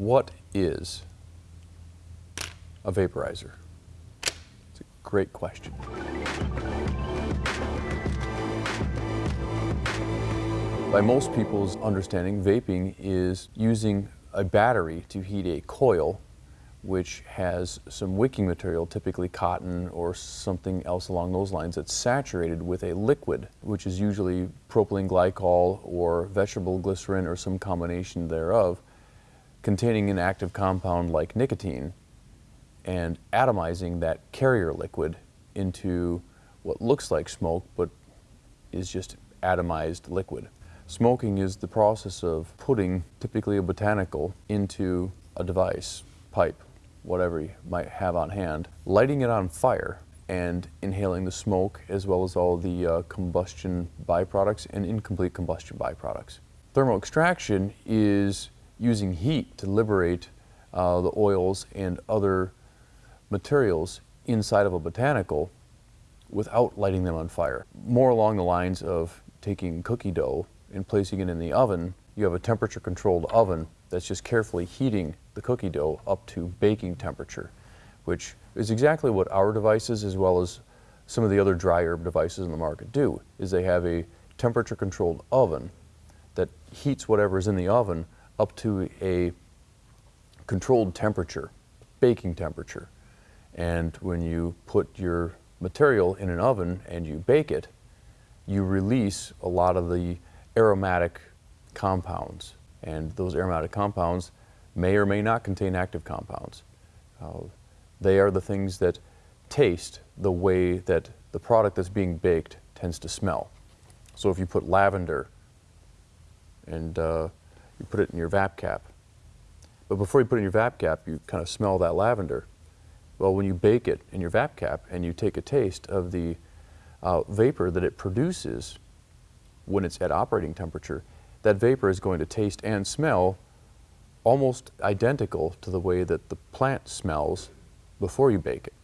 What is a vaporizer? It's a great question. By most people's understanding, vaping is using a battery to heat a coil which has some wicking material, typically cotton or something else along those lines, that's saturated with a liquid, which is usually propylene glycol or vegetable glycerin or some combination thereof, containing an active compound like nicotine and atomizing that carrier liquid into what looks like smoke but is just atomized liquid. Smoking is the process of putting typically a botanical into a device, pipe, whatever you might have on hand, lighting it on fire and inhaling the smoke as well as all the uh, combustion byproducts and incomplete combustion byproducts. Thermal extraction is using heat to liberate uh, the oils and other materials inside of a botanical without lighting them on fire. More along the lines of taking cookie dough and placing it in the oven, you have a temperature controlled oven that's just carefully heating the cookie dough up to baking temperature, which is exactly what our devices as well as some of the other dry herb devices in the market do, is they have a temperature controlled oven that heats whatever is in the oven up to a controlled temperature, baking temperature. And when you put your material in an oven and you bake it, you release a lot of the aromatic compounds. And those aromatic compounds may or may not contain active compounds. Uh, they are the things that taste the way that the product that's being baked tends to smell. So if you put lavender and uh, you put it in your VapCap, but before you put it in your VapCap, you kind of smell that lavender. Well, when you bake it in your VapCap and you take a taste of the uh, vapor that it produces when it's at operating temperature, that vapor is going to taste and smell almost identical to the way that the plant smells before you bake it.